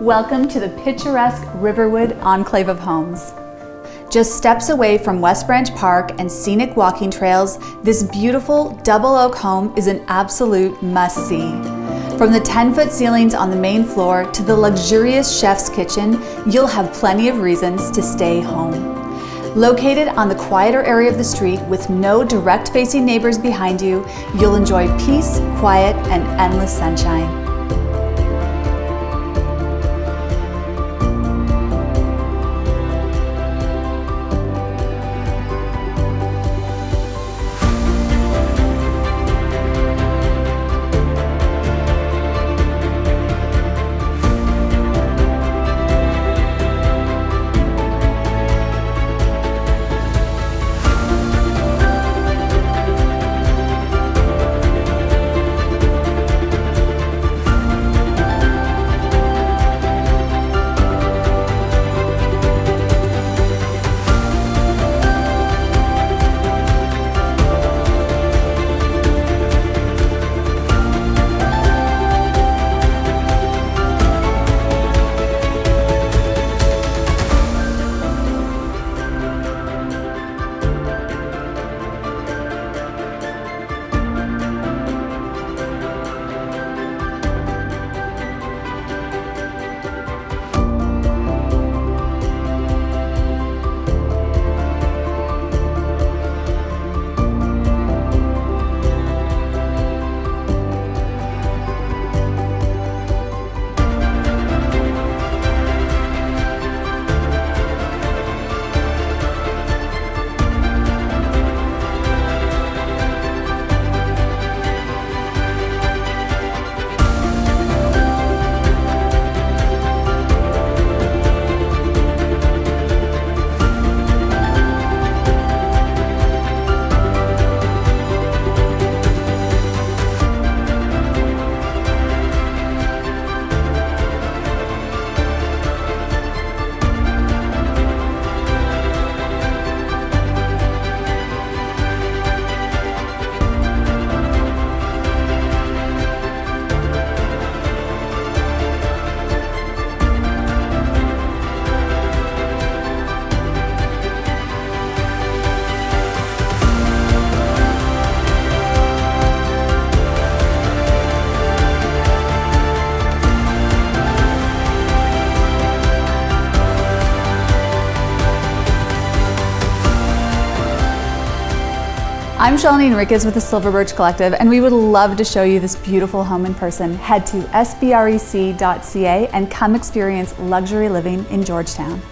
Welcome to the picturesque Riverwood Enclave of Homes. Just steps away from West Branch Park and scenic walking trails, this beautiful double oak home is an absolute must-see. From the 10-foot ceilings on the main floor to the luxurious chef's kitchen, you'll have plenty of reasons to stay home. Located on the quieter area of the street with no direct facing neighbors behind you, you'll enjoy peace, quiet, and endless sunshine. I'm Shalini Enriquez with the Silver Birch Collective, and we would love to show you this beautiful home in person. Head to sbrec.ca and come experience luxury living in Georgetown.